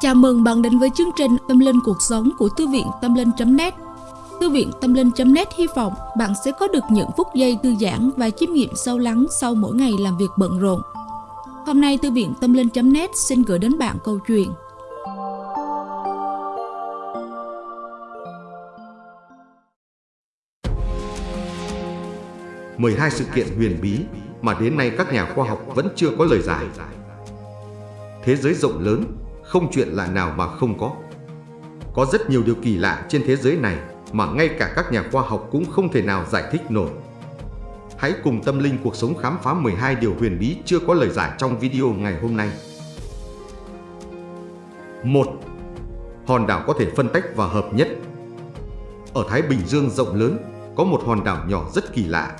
Chào mừng bạn đến với chương trình Tâm Linh Cuộc Sống của Thư viện Tâm Linh.net Thư viện Tâm Linh.net hy vọng bạn sẽ có được những phút giây thư giãn và chiêm nghiệm sâu lắng sau mỗi ngày làm việc bận rộn. Hôm nay Thư viện Tâm Linh.net xin gửi đến bạn câu chuyện 12 sự kiện huyền bí mà đến nay các nhà khoa học vẫn chưa có lời giải. Thế giới rộng lớn, không chuyện lạ nào mà không có. Có rất nhiều điều kỳ lạ trên thế giới này mà ngay cả các nhà khoa học cũng không thể nào giải thích nổi. Hãy cùng tâm linh cuộc sống khám phá 12 điều huyền bí chưa có lời giải trong video ngày hôm nay. 1. Hòn đảo có thể phân tách và hợp nhất Ở Thái Bình Dương rộng lớn, có một hòn đảo nhỏ rất kỳ lạ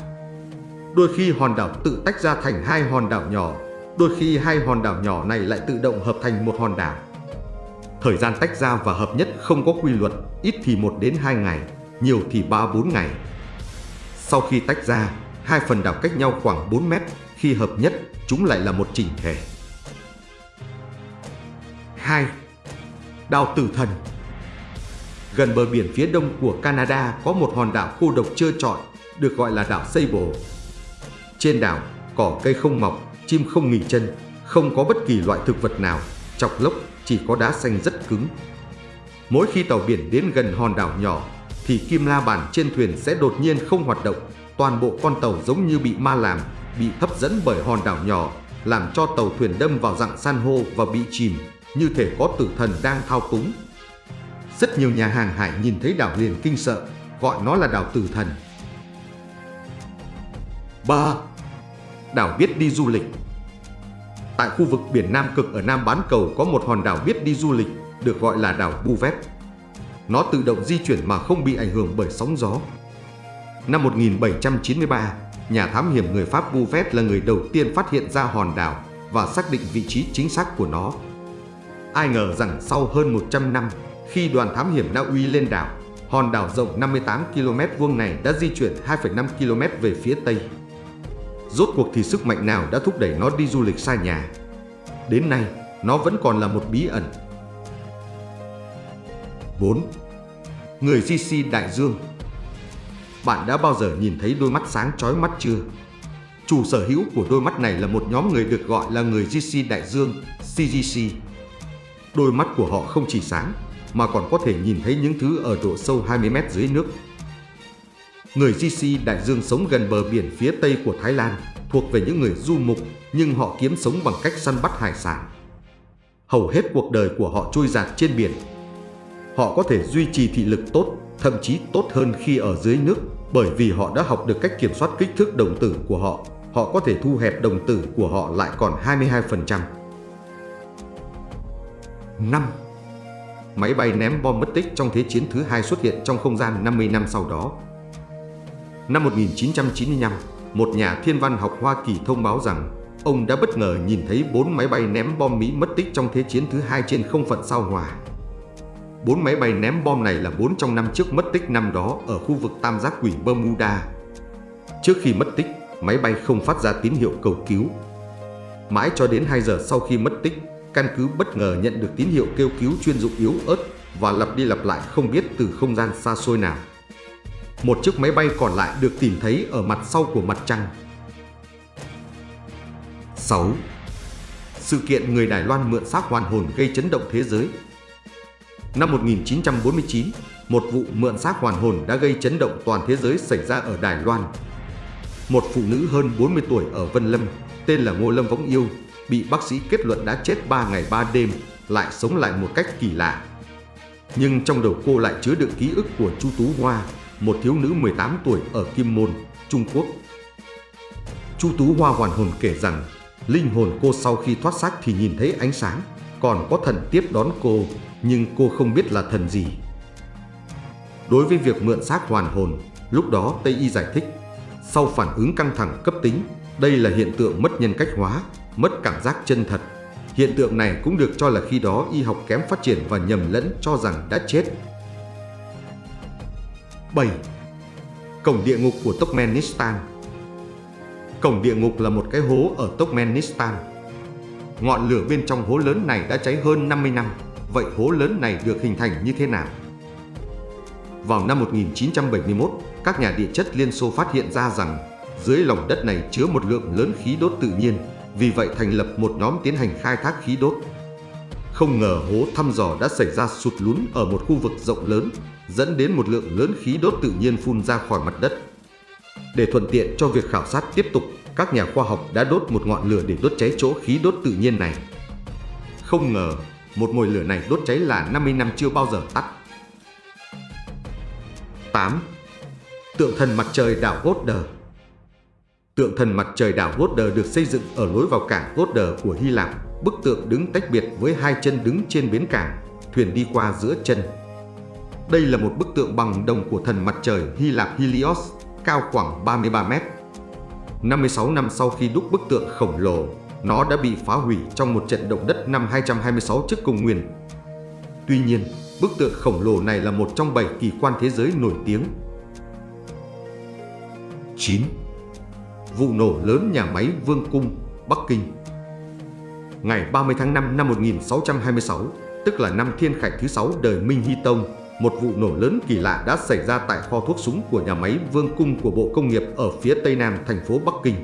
Đôi khi hòn đảo tự tách ra thành hai hòn đảo nhỏ, đôi khi hai hòn đảo nhỏ này lại tự động hợp thành một hòn đảo. Thời gian tách ra và hợp nhất không có quy luật, ít thì 1 đến 2 ngày, nhiều thì 3-4 ngày. Sau khi tách ra, hai phần đảo cách nhau khoảng 4 mét, khi hợp nhất, chúng lại là một chỉnh thể. 2. Đảo Tử Thần Gần bờ biển phía đông của Canada có một hòn đảo cô độc trơ trọi, được gọi là đảo Sable. Trên đảo, cỏ cây không mọc, chim không nghỉ chân, không có bất kỳ loại thực vật nào, chọc lốc chỉ có đá xanh rất cứng. Mỗi khi tàu biển đến gần hòn đảo nhỏ, thì kim la bàn trên thuyền sẽ đột nhiên không hoạt động, toàn bộ con tàu giống như bị ma làm, bị hấp dẫn bởi hòn đảo nhỏ, làm cho tàu thuyền đâm vào dạng san hô và bị chìm, như thể có tử thần đang thao túng. Rất nhiều nhà hàng hải nhìn thấy đảo liền kinh sợ, gọi nó là đảo tử thần. 3 đảo biết đi du lịch. Tại khu vực biển Nam Cực ở Nam Bán Cầu có một hòn đảo biết đi du lịch được gọi là đảo Bouvet. Nó tự động di chuyển mà không bị ảnh hưởng bởi sóng gió. Năm 1793, nhà thám hiểm người Pháp Bouvet là người đầu tiên phát hiện ra hòn đảo và xác định vị trí chính xác của nó. Ai ngờ rằng sau hơn 100 năm, khi đoàn thám hiểm Na Uy lên đảo, hòn đảo rộng 58 km vuông này đã di chuyển 2,5 km về phía tây. Rốt cuộc thì sức mạnh nào đã thúc đẩy nó đi du lịch xa nhà Đến nay, nó vẫn còn là một bí ẩn 4. Người GC Đại Dương Bạn đã bao giờ nhìn thấy đôi mắt sáng chói mắt chưa? Chủ sở hữu của đôi mắt này là một nhóm người được gọi là người GC Đại Dương CGC Đôi mắt của họ không chỉ sáng, mà còn có thể nhìn thấy những thứ ở độ sâu 20 mét dưới nước Người GC Đại Dương sống gần bờ biển phía tây của Thái Lan, thuộc về những người du mục nhưng họ kiếm sống bằng cách săn bắt hải sản. Hầu hết cuộc đời của họ trôi giạt trên biển. Họ có thể duy trì thị lực tốt, thậm chí tốt hơn khi ở dưới nước bởi vì họ đã học được cách kiểm soát kích thước đồng tử của họ. Họ có thể thu hẹp đồng tử của họ lại còn 22%. 5. Máy bay ném bom mất tích trong Thế chiến thứ hai xuất hiện trong không gian 50 năm sau đó. Năm 1995, một nhà thiên văn học Hoa Kỳ thông báo rằng ông đã bất ngờ nhìn thấy bốn máy bay ném bom Mỹ mất tích trong Thế chiến thứ hai trên không phận sao Hòa. Bốn máy bay ném bom này là bốn trong năm trước mất tích năm đó ở khu vực tam giác quỷ Bermuda. Trước khi mất tích, máy bay không phát ra tín hiệu cầu cứu. Mãi cho đến 2 giờ sau khi mất tích, căn cứ bất ngờ nhận được tín hiệu kêu cứu chuyên dụng yếu ớt và lặp đi lặp lại không biết từ không gian xa xôi nào. Một chiếc máy bay còn lại được tìm thấy ở mặt sau của mặt trăng. 6. Sự kiện người Đài Loan mượn xác hoàn hồn gây chấn động thế giới Năm 1949, một vụ mượn xác hoàn hồn đã gây chấn động toàn thế giới xảy ra ở Đài Loan. Một phụ nữ hơn 40 tuổi ở Vân Lâm, tên là Ngô Lâm Võng Yêu, bị bác sĩ kết luận đã chết 3 ngày 3 đêm, lại sống lại một cách kỳ lạ. Nhưng trong đầu cô lại chứa đựng ký ức của Chu Tú Hoa, một thiếu nữ 18 tuổi ở Kim Môn, Trung Quốc. Chu Tú Hoa hoàn hồn kể rằng, linh hồn cô sau khi thoát xác thì nhìn thấy ánh sáng, còn có thần tiếp đón cô, nhưng cô không biết là thần gì. Đối với việc mượn xác hoàn hồn, lúc đó Tây Y giải thích, sau phản ứng căng thẳng cấp tính, đây là hiện tượng mất nhân cách hóa, mất cảm giác chân thật. Hiện tượng này cũng được cho là khi đó y học kém phát triển và nhầm lẫn cho rằng đã chết 7. Cổng địa ngục của Turkmenistan Cổng địa ngục là một cái hố ở Turkmenistan. Ngọn lửa bên trong hố lớn này đã cháy hơn 50 năm, Vậy hố lớn này được hình thành như thế nào? Vào năm 1971, các nhà địa chất Liên Xô phát hiện ra rằng dưới lòng đất này chứa một lượng lớn khí đốt tự nhiên, vì vậy thành lập một nhóm tiến hành khai thác khí đốt. Không ngờ hố thăm dò đã xảy ra sụt lún ở một khu vực rộng lớn, dẫn đến một lượng lớn khí đốt tự nhiên phun ra khỏi mặt đất. Để thuận tiện cho việc khảo sát tiếp tục, các nhà khoa học đã đốt một ngọn lửa để đốt cháy chỗ khí đốt tự nhiên này. Không ngờ, một mồi lửa này đốt cháy là 50 năm chưa bao giờ tắt. 8. Tượng thần mặt trời đảo Goddard Tượng thần mặt trời đảo Goddard được xây dựng ở lối vào cảng Goddard của Hy Lạp. Bức tượng đứng tách biệt với hai chân đứng trên bến cảng, thuyền đi qua giữa chân. Đây là một bức tượng bằng đồng của thần mặt trời Hy Lạp Helios, cao khoảng 33 mét. 56 năm sau khi đúc bức tượng khổng lồ, nó đã bị phá hủy trong một trận động đất năm 226 trước công nguyên. Tuy nhiên, bức tượng khổng lồ này là một trong bảy kỳ quan thế giới nổi tiếng. 9. Vụ nổ lớn nhà máy Vương Cung, Bắc Kinh Ngày 30 tháng 5 năm 1626, tức là năm thiên khải thứ 6 đời Minh Hy Tông, một vụ nổ lớn kỳ lạ đã xảy ra tại kho thuốc súng của nhà máy Vương Cung của Bộ Công nghiệp ở phía tây nam thành phố Bắc Kinh,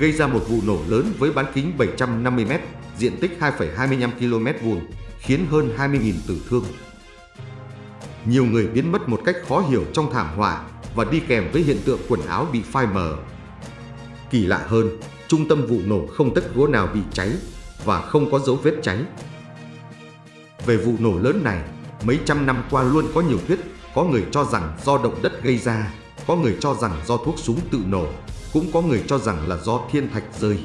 gây ra một vụ nổ lớn với bán kính 750m, diện tích 2,25 km vuông, khiến hơn 20.000 tử thương. Nhiều người biến mất một cách khó hiểu trong thảm họa và đi kèm với hiện tượng quần áo bị phai mờ. Kỳ lạ hơn, trung tâm vụ nổ không tất gỗ nào bị cháy và không có dấu vết cháy. Về vụ nổ lớn này, mấy trăm năm qua luôn có nhiều thuyết, có người cho rằng do động đất gây ra, có người cho rằng do thuốc súng tự nổ, cũng có người cho rằng là do thiên thạch rơi.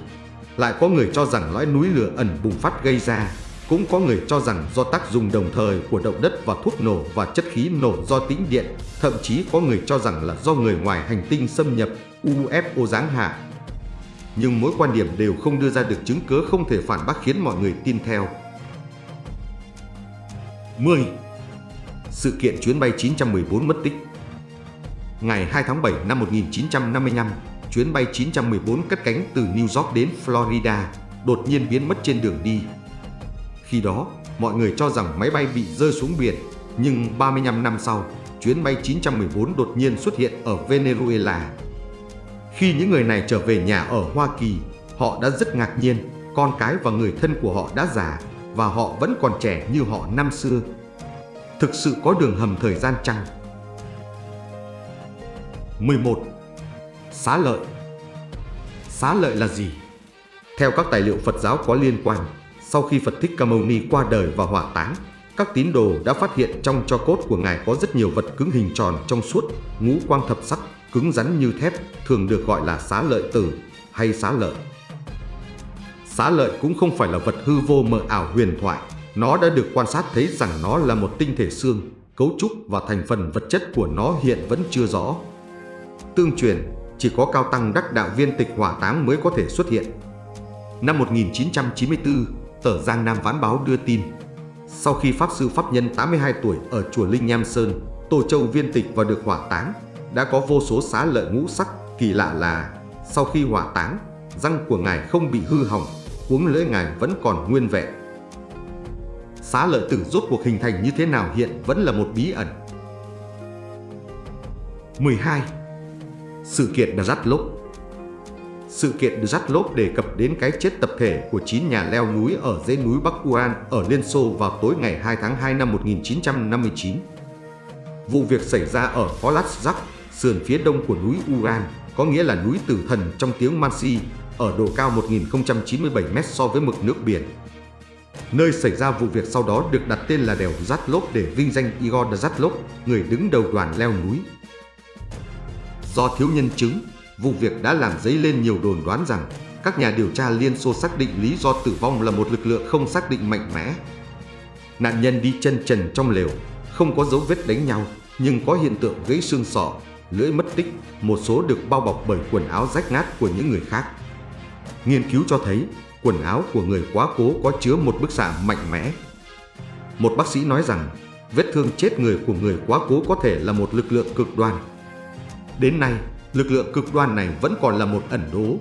Lại có người cho rằng lõi núi lửa ẩn bùng phát gây ra, cũng có người cho rằng do tác dụng đồng thời của động đất và thuốc nổ và chất khí nổ do tĩnh điện, thậm chí có người cho rằng là do người ngoài hành tinh xâm nhập UFO giáng hạ. Nhưng mỗi quan điểm đều không đưa ra được chứng cớ không thể phản bác khiến mọi người tin theo. 10. Sự kiện chuyến bay 914 mất tích Ngày 2 tháng 7 năm 1955, chuyến bay 914 cất cánh từ New York đến Florida, đột nhiên biến mất trên đường đi. Khi đó, mọi người cho rằng máy bay bị rơi xuống biển, nhưng 35 năm sau, chuyến bay 914 đột nhiên xuất hiện ở Venezuela. Khi những người này trở về nhà ở Hoa Kỳ, họ đã rất ngạc nhiên, con cái và người thân của họ đã già và họ vẫn còn trẻ như họ năm xưa. Thực sự có đường hầm thời gian chăng? 11. Xá lợi Xá lợi là gì? Theo các tài liệu Phật giáo có liên quan, sau khi Phật Thích Ca Mâu Ni qua đời và hỏa táng, các tín đồ đã phát hiện trong cho cốt của Ngài có rất nhiều vật cứng hình tròn trong suốt, ngũ quang thập sắc, cứng rắn như thép, thường được gọi là xá lợi tử hay xá lợi. Xá lợi cũng không phải là vật hư vô mờ ảo huyền thoại, nó đã được quan sát thấy rằng nó là một tinh thể xương, cấu trúc và thành phần vật chất của nó hiện vẫn chưa rõ. Tương truyền, chỉ có cao tăng đắc đạo viên tịch hỏa táng mới có thể xuất hiện. Năm 1994, tờ Giang Nam Ván Báo đưa tin, sau khi Pháp Sư Pháp Nhân 82 tuổi ở chùa Linh Nham Sơn, Tô Châu viên tịch và được hỏa táng, đã có vô số xá lợi ngũ sắc, kỳ lạ là sau khi hỏa táng, răng của ngài không bị hư hỏng, cuống lưỡi ngài vẫn còn nguyên vẹn. Xá lợi tử rốt cuộc hình thành như thế nào hiện vẫn là một bí ẩn. 12. Sự kiện Đà Sự kiện Đà đề cập đến cái chết tập thể của 9 nhà leo núi ở dãy núi Bắc Uran ở Liên Xô vào tối ngày 2 tháng 2 năm 1959. Vụ việc xảy ra ở Holatsk, sườn phía đông của núi Uran, có nghĩa là núi tử thần trong tiếng Mansi, ở độ cao 1097m so với mực nước biển. Nơi xảy ra vụ việc sau đó được đặt tên là đèo Zatlov để vinh danh Igor Zatlov, người đứng đầu đoàn leo núi. Do thiếu nhân chứng, vụ việc đã làm dấy lên nhiều đồn đoán rằng các nhà điều tra Liên Xô xác định lý do tử vong là một lực lượng không xác định mạnh mẽ. Nạn nhân đi chân trần trong lều, không có dấu vết đánh nhau, nhưng có hiện tượng gãy xương sọ, lưỡi mất tích, một số được bao bọc bởi quần áo rách nát của những người khác. Nghiên cứu cho thấy quần áo của người quá cố có chứa một bức xạ mạnh mẽ. Một bác sĩ nói rằng vết thương chết người của người quá cố có thể là một lực lượng cực đoan. Đến nay, lực lượng cực đoan này vẫn còn là một ẩn đố